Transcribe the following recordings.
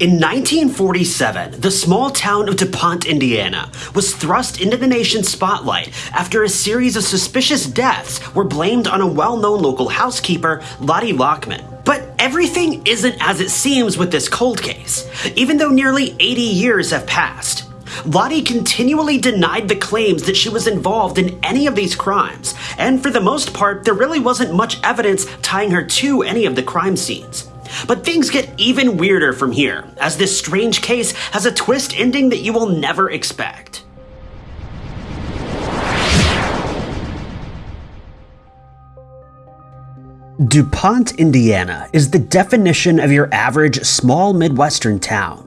In 1947, the small town of DuPont, Indiana, was thrust into the nation's spotlight after a series of suspicious deaths were blamed on a well-known local housekeeper, Lottie Lockman. But everything isn't as it seems with this cold case, even though nearly 80 years have passed. Lottie continually denied the claims that she was involved in any of these crimes, and for the most part, there really wasn't much evidence tying her to any of the crime scenes. But things get even weirder from here, as this strange case has a twist ending that you will never expect. DuPont, Indiana is the definition of your average small Midwestern town.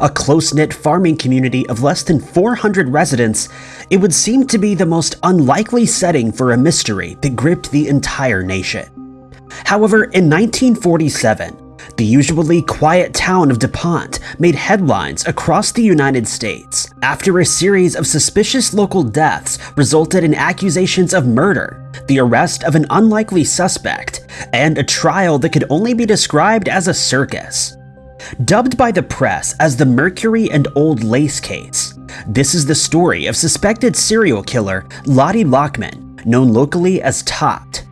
A close-knit farming community of less than 400 residents, it would seem to be the most unlikely setting for a mystery that gripped the entire nation. However, in 1947, the usually quiet town of DuPont made headlines across the United States after a series of suspicious local deaths resulted in accusations of murder, the arrest of an unlikely suspect, and a trial that could only be described as a circus. Dubbed by the press as the Mercury and Old Lace case, this is the story of suspected serial killer Lottie Lockman, known locally as Tot.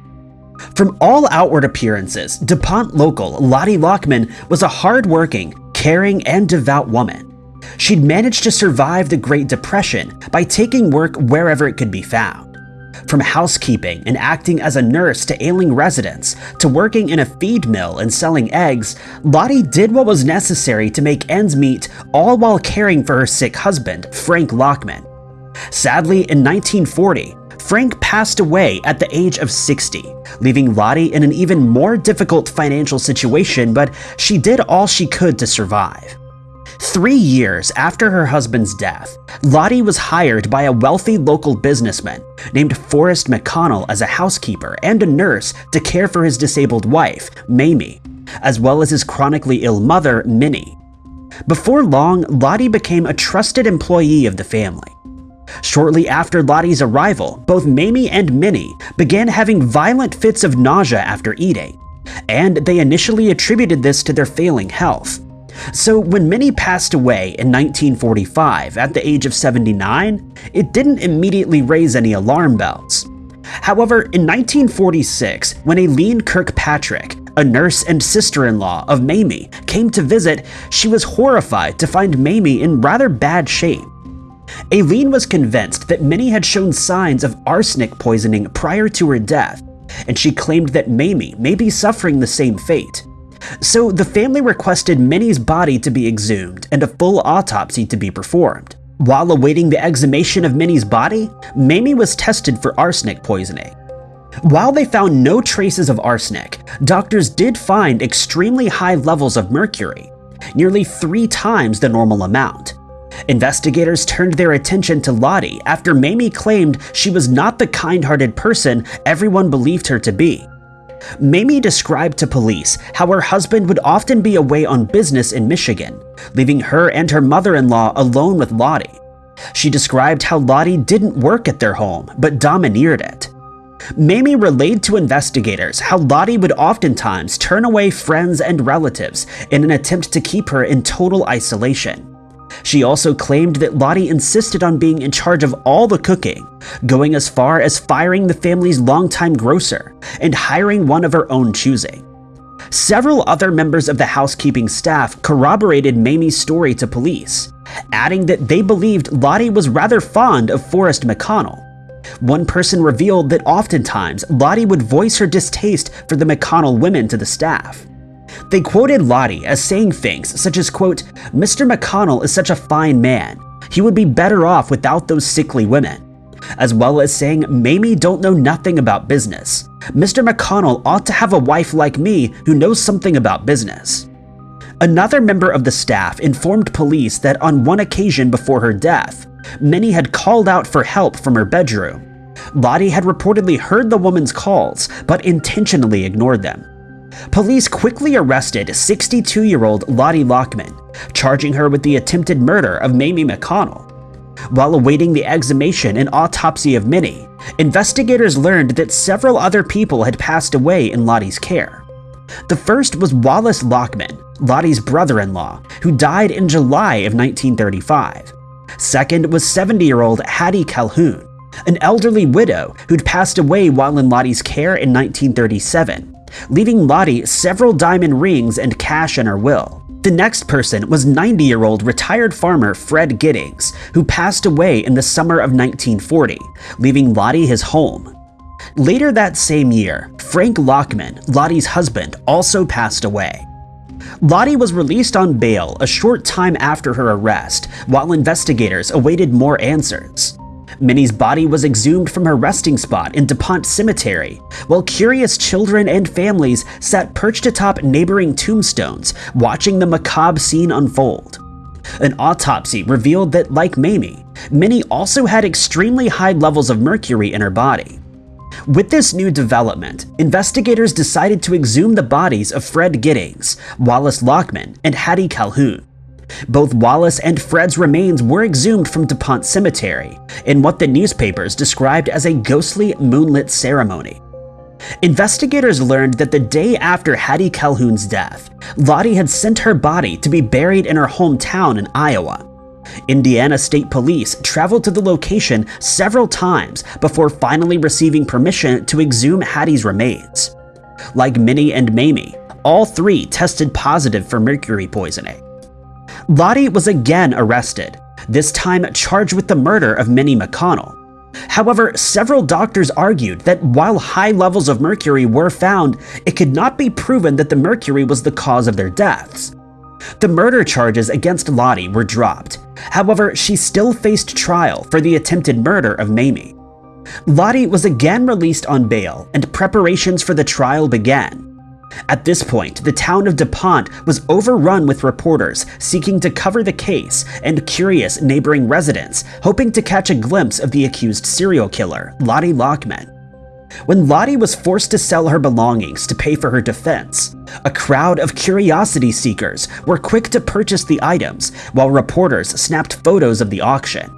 From all outward appearances, DuPont local Lottie Lockman was a hard-working, caring, and devout woman. She'd managed to survive the Great Depression by taking work wherever it could be found. From housekeeping and acting as a nurse to ailing residents, to working in a feed mill and selling eggs, Lottie did what was necessary to make ends meet, all while caring for her sick husband, Frank Lockman. Sadly, in 1940, Frank passed away at the age of 60, leaving Lottie in an even more difficult financial situation, but she did all she could to survive. Three years after her husband's death, Lottie was hired by a wealthy local businessman named Forrest McConnell as a housekeeper and a nurse to care for his disabled wife, Mamie, as well as his chronically ill mother, Minnie. Before long, Lottie became a trusted employee of the family. Shortly after Lottie's arrival, both Mamie and Minnie began having violent fits of nausea after eating, and they initially attributed this to their failing health. So when Minnie passed away in 1945 at the age of 79, it didn't immediately raise any alarm bells. However, in 1946, when Aileen Kirkpatrick, a nurse and sister-in-law of Mamie, came to visit, she was horrified to find Mamie in rather bad shape. Aileen was convinced that Minnie had shown signs of arsenic poisoning prior to her death, and she claimed that Mamie may be suffering the same fate. So the family requested Minnie's body to be exhumed and a full autopsy to be performed. While awaiting the exhumation of Minnie's body, Mamie was tested for arsenic poisoning. While they found no traces of arsenic, doctors did find extremely high levels of mercury, nearly three times the normal amount. Investigators turned their attention to Lottie after Mamie claimed she was not the kind-hearted person everyone believed her to be. Mamie described to police how her husband would often be away on business in Michigan, leaving her and her mother-in-law alone with Lottie. She described how Lottie didn't work at their home, but domineered it. Mamie relayed to investigators how Lottie would oftentimes turn away friends and relatives in an attempt to keep her in total isolation. She also claimed that Lottie insisted on being in charge of all the cooking, going as far as firing the family's longtime grocer and hiring one of her own choosing. Several other members of the housekeeping staff corroborated Mamie's story to police, adding that they believed Lottie was rather fond of Forrest McConnell. One person revealed that oftentimes Lottie would voice her distaste for the McConnell women to the staff. They quoted Lottie as saying things such as, quote, Mr. McConnell is such a fine man. He would be better off without those sickly women. As well as saying, Mamie don't know nothing about business. Mr. McConnell ought to have a wife like me who knows something about business. Another member of the staff informed police that on one occasion before her death, Minnie had called out for help from her bedroom. Lottie had reportedly heard the woman's calls, but intentionally ignored them. Police quickly arrested 62-year-old Lottie Lockman, charging her with the attempted murder of Mamie McConnell. While awaiting the exhumation and autopsy of Minnie, investigators learned that several other people had passed away in Lottie's care. The first was Wallace Lockman, Lottie's brother-in-law, who died in July of 1935. Second was 70-year-old Hattie Calhoun, an elderly widow who'd passed away while in Lottie's care in 1937, leaving Lottie several diamond rings and cash in her will. The next person was 90-year-old retired farmer Fred Giddings, who passed away in the summer of 1940, leaving Lottie his home. Later that same year, Frank Lockman, Lottie's husband, also passed away. Lottie was released on bail a short time after her arrest, while investigators awaited more answers. Minnie's body was exhumed from her resting spot in DuPont Cemetery, while curious children and families sat perched atop neighboring tombstones, watching the macabre scene unfold. An autopsy revealed that, like Mamie, Minnie also had extremely high levels of mercury in her body. With this new development, investigators decided to exhume the bodies of Fred Giddings, Wallace Lockman, and Hattie Calhoun. Both Wallace and Fred's remains were exhumed from DuPont Cemetery in what the newspapers described as a ghostly moonlit ceremony. Investigators learned that the day after Hattie Calhoun's death, Lottie had sent her body to be buried in her hometown in Iowa. Indiana State Police traveled to the location several times before finally receiving permission to exhume Hattie's remains. Like Minnie and Mamie, all three tested positive for mercury poisoning. Lottie was again arrested, this time charged with the murder of Minnie McConnell. However, several doctors argued that while high levels of mercury were found, it could not be proven that the mercury was the cause of their deaths. The murder charges against Lottie were dropped. However, she still faced trial for the attempted murder of Mamie. Lottie was again released on bail, and preparations for the trial began. At this point, the town of DuPont was overrun with reporters seeking to cover the case and curious neighboring residents hoping to catch a glimpse of the accused serial killer, Lottie Lockman. When Lottie was forced to sell her belongings to pay for her defense, a crowd of curiosity seekers were quick to purchase the items while reporters snapped photos of the auction.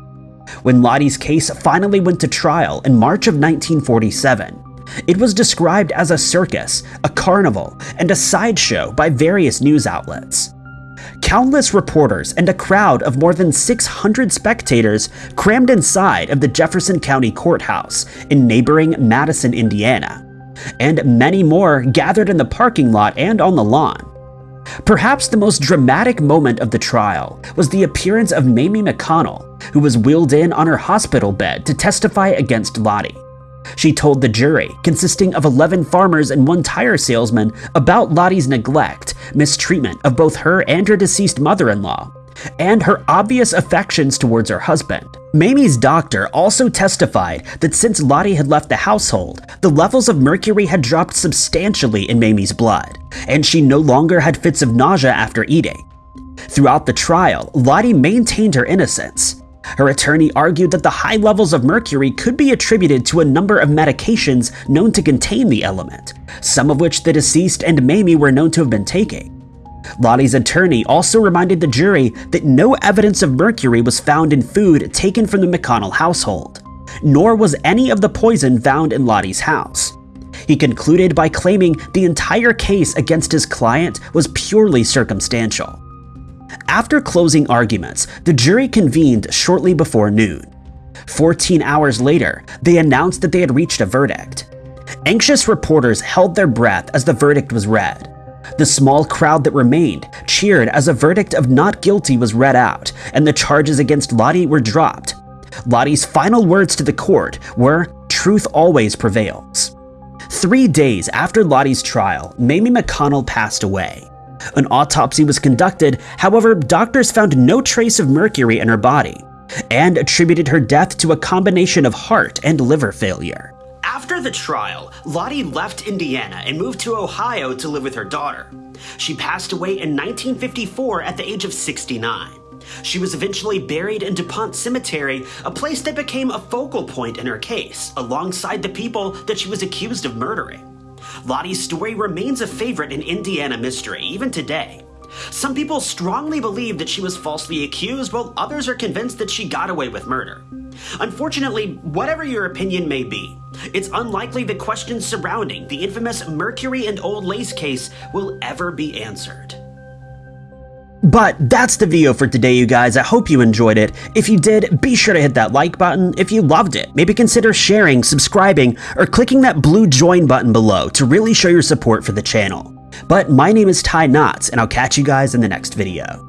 When Lottie's case finally went to trial in March of 1947, it was described as a circus, a carnival, and a sideshow by various news outlets. Countless reporters and a crowd of more than 600 spectators crammed inside of the Jefferson County Courthouse in neighboring Madison, Indiana, and many more gathered in the parking lot and on the lawn. Perhaps the most dramatic moment of the trial was the appearance of Mamie McConnell, who was wheeled in on her hospital bed to testify against Lottie. She told the jury, consisting of 11 farmers and one tire salesman, about Lottie's neglect, mistreatment of both her and her deceased mother-in-law, and her obvious affections towards her husband. Mamie's doctor also testified that since Lottie had left the household, the levels of mercury had dropped substantially in Mamie's blood, and she no longer had fits of nausea after eating. Throughout the trial, Lottie maintained her innocence, her attorney argued that the high levels of mercury could be attributed to a number of medications known to contain the element, some of which the deceased and Mamie were known to have been taking. Lottie's attorney also reminded the jury that no evidence of mercury was found in food taken from the McConnell household, nor was any of the poison found in Lottie's house. He concluded by claiming the entire case against his client was purely circumstantial. After closing arguments, the jury convened shortly before noon. 14 hours later, they announced that they had reached a verdict. Anxious reporters held their breath as the verdict was read. The small crowd that remained cheered as a verdict of not guilty was read out, and the charges against Lottie were dropped. Lottie's final words to the court were, truth always prevails. Three days after Lottie's trial, Mamie McConnell passed away. An autopsy was conducted, however, doctors found no trace of mercury in her body, and attributed her death to a combination of heart and liver failure. After the trial, Lottie left Indiana and moved to Ohio to live with her daughter. She passed away in 1954 at the age of 69. She was eventually buried in DuPont Cemetery, a place that became a focal point in her case, alongside the people that she was accused of murdering. Lottie's story remains a favorite in Indiana mystery, even today. Some people strongly believe that she was falsely accused, while others are convinced that she got away with murder. Unfortunately, whatever your opinion may be, it's unlikely the questions surrounding the infamous Mercury and Old Lace case will ever be answered. But that's the video for today, you guys. I hope you enjoyed it. If you did, be sure to hit that like button. If you loved it, maybe consider sharing, subscribing, or clicking that blue join button below to really show your support for the channel. But my name is Ty Knotts, and I'll catch you guys in the next video.